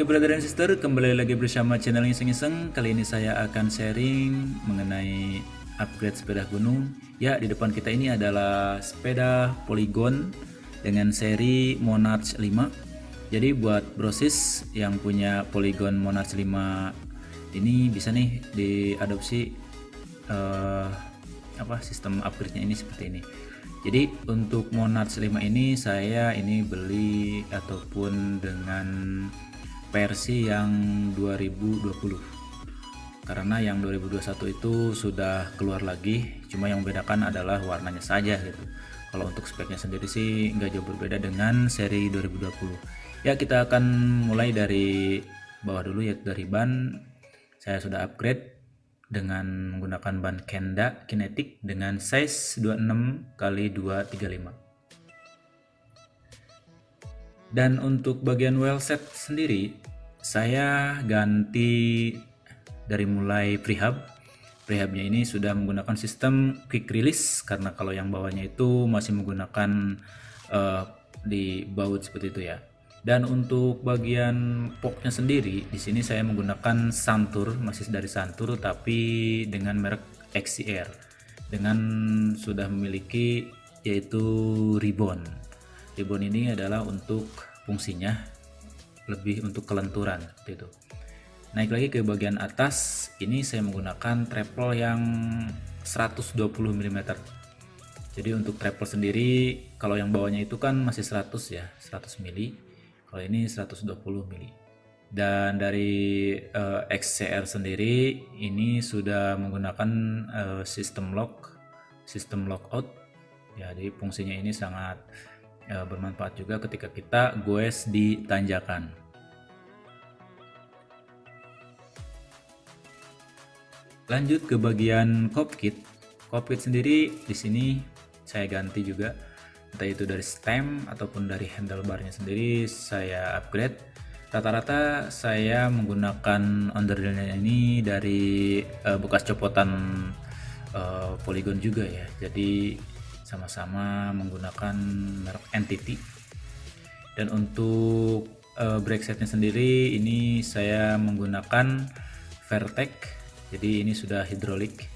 Oke brother and sister, kembali lagi bersama channel Iseng-Iseng. Kali ini saya akan sharing mengenai upgrade sepeda gunung. Ya, di depan kita ini adalah sepeda Polygon dengan seri Monarch 5 Jadi buat brosis yang punya Polygon Monarch 5 ini bisa nih diadopsi uh, apa sistem upgrade-nya ini seperti ini. Jadi untuk Monarch 5 ini saya ini beli ataupun dengan versi yang 2020 karena yang 2021 itu sudah keluar lagi cuma yang membedakan adalah warnanya saja gitu. Kalau untuk speknya sendiri sih nggak jauh berbeda dengan seri 2020 ya kita akan mulai dari bawah dulu ya dari ban. Saya sudah upgrade dengan menggunakan ban Kenda Kinetic dengan size 26 x 235 dan untuk bagian well set sendiri saya ganti dari mulai prehab. Prehabnya ini sudah menggunakan sistem quick release karena kalau yang bawahnya itu masih menggunakan uh, di baut seperti itu ya. Dan untuk bagian poknya sendiri di sini saya menggunakan Santur masih dari Santur tapi dengan merek XCR dengan sudah memiliki yaitu ribbon ribbon ini adalah untuk fungsinya lebih untuk kelenturan seperti itu. Naik lagi ke bagian atas ini saya menggunakan treble yang 120 mm jadi untuk treble sendiri kalau yang bawahnya itu kan masih 100 ya 100 mili. Kalau ini 120 mili. Dan dari uh, eh, XCR sendiri ini sudah menggunakan uh, sistem lock sistem lockout ya jadi fungsinya ini sangat ya, bermanfaat juga ketika kita goes di tanjakan. Lanjut ke bagian cockpit. Cockpit sendiri di sini saya ganti juga entah itu dari stem ataupun dari handlebarnya sendiri saya upgrade. Rata-rata saya menggunakan underrailnya ini dari uh, bekas copotan uh, polygon juga ya. Jadi sama-sama menggunakan merek entity dan untuk uh, brake setnya sendiri ini saya menggunakan Vertec. Jadi ini sudah hidrolik.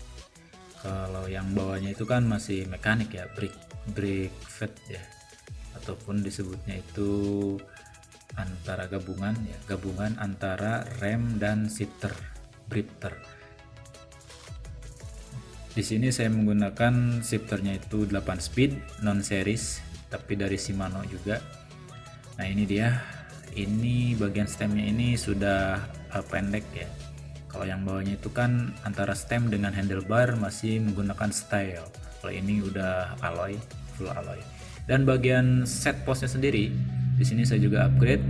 Kalau yang bawahnya itu kan masih mekanik ya brake brake fed ya. Ataupun disebutnya itu antara gabungan ya gabungan antara rem dan shifter drifter di sini saya menggunakan shifternya itu 8 speed non series tapi dari Shimano juga. Nah, ini dia. Ini bagian stemnya ini sudah uh, pendek ya. Kalau yang bawahnya itu kan antara stem dengan handlebar masih menggunakan style. Kalau ini udah alloy, full alloy. Dan bagian set postnya sendiri, di sini saya juga upgrade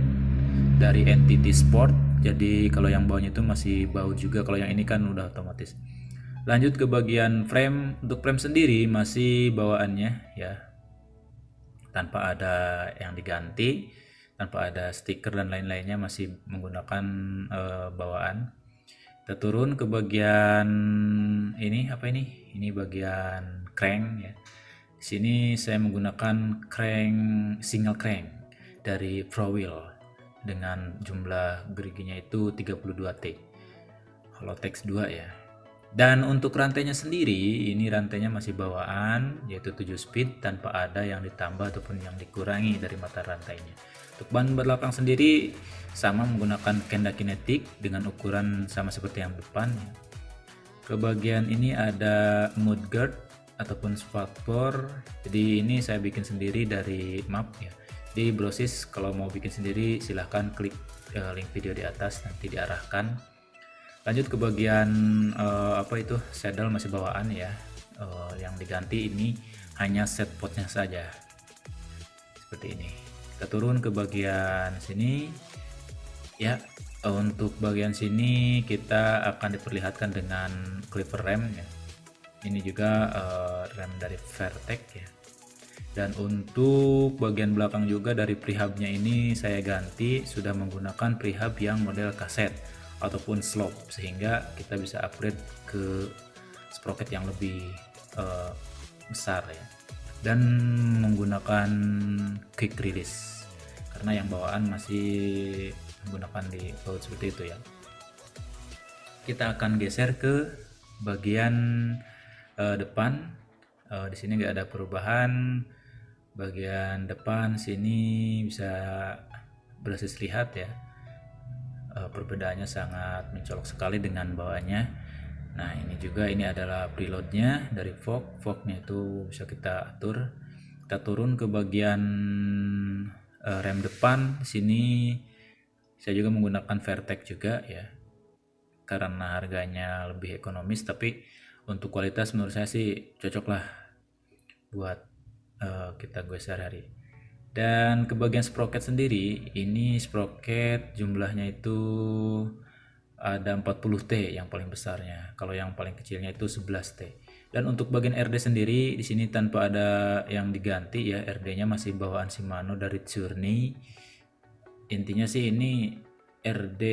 dari Entity Sport. Jadi kalau yang bawahnya itu masih baut juga, kalau yang ini kan udah otomatis lanjut ke bagian frame. Untuk frame sendiri masih bawaannya ya. Tanpa ada yang diganti tanpa ada stiker dan lain-lainnya masih menggunakan uh, bawaan. Kita turun ke bagian ini apa ini? Ini bagian crank ya. Sini saya menggunakan crank single crank dari Pro Wheel dengan jumlah geriginya itu 32T kalau teks 2 ya dan untuk rantainya sendiri, ini rantainya masih bawaan, yaitu 7 speed tanpa ada yang ditambah ataupun yang dikurangi dari mata rantainya. Untuk ban belakang sendiri sama menggunakan kenda kinetik dengan ukuran sama seperti yang depan. Ke bagian ini ada mudguard ataupun spakbor. Jadi ini saya bikin sendiri dari map ya. Di brosis kalau mau bikin sendiri silahkan klik eh, link video di atas nanti diarahkan lanjut ke bagian uh, apa itu saddle masih bawaan ya. Uh, yang diganti ini hanya set potnya saja. Seperti ini. Kita turun ke bagian sini. Ya untuk bagian sini kita akan diperlihatkan dengan clipper rem ya. Ini juga uh, rem dari Vertec ya. Dan untuk bagian belakang juga dari prehabnya ini saya ganti sudah menggunakan prehab yang model kaset ataupun slope sehingga kita bisa upgrade ke sprocket yang lebih uh, besar ya. Dan menggunakan quick release karena yang bawaan masih menggunakan di baut seperti itu ya. Kita akan geser ke bagian uh, depan. Uh, di sini nggak ada perubahan. Bagian depan sini bisa berhasil lihat ya uh, perbedaannya sangat mencolok sekali dengan bawahnya. Nah ini juga ini adalah preloadnya dari fog fognya itu bisa kita atur. Kita turun ke bagian uh, rem depan. Sini saya juga menggunakan Vertex juga ya. Karena harganya lebih ekonomis tapi untuk kualitas menurut saya sih cocok lah buat uh, kita gue sehari-hari dan ke bagian sprocket sendiri ini sprocket jumlahnya itu ada 40T yang paling besarnya. Kalau yang paling kecilnya itu 11T. Dan untuk bagian RD sendiri di sini tanpa ada yang diganti ya, RD-nya masih bawaan Shimano dari Journey. Intinya sih ini RD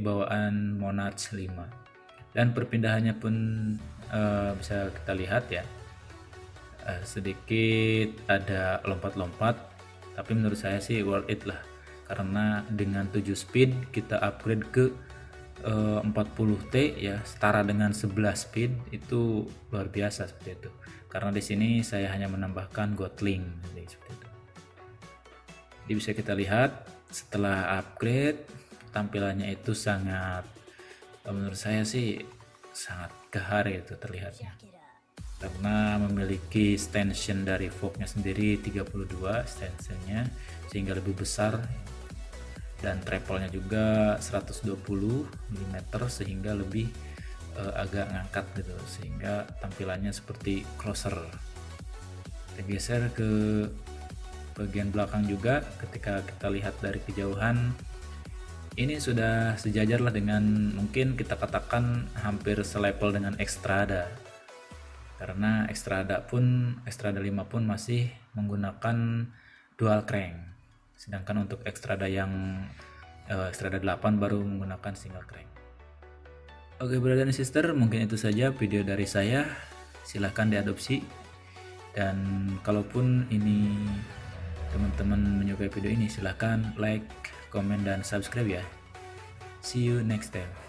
bawaan Monarch 5. Dan perpindahannya pun uh, bisa kita lihat ya. Uh, sedikit ada lompat-lompat, tapi menurut saya sih worth it lah. Karena dengan 7 speed kita upgrade ke 40T eh, ya setara dengan 11 speed itu luar biasa seperti itu. Karena di sini saya hanya menambahkan Gotling seperti itu. Jadi bisa kita lihat setelah upgrade tampilannya itu sangat menurut saya sih sangat gahar itu terlihatnya karena memiliki extension dari fognya sendiri 32 extensionnya sehingga lebih besar. Dan treble-nya juga 120 mm sehingga lebih uh, agak ngangkat gitu. Sehingga tampilannya seperti closer kita geser ke bagian belakang juga. Ketika kita lihat dari kejauhan ini sudah sejajar lah dengan mungkin kita katakan hampir selevel dengan Extrada karena Extrada pun Extrada 5 pun masih menggunakan dual crank. Sedangkan untuk Extrada yang uh, Extrada 8 baru menggunakan single crank. Oke brother dan sister mungkin itu saja video dari saya. Silahkan diadopsi. Dan kalaupun ini teman-teman menyukai video ini silahkan like, comment, dan subscribe ya. See you next time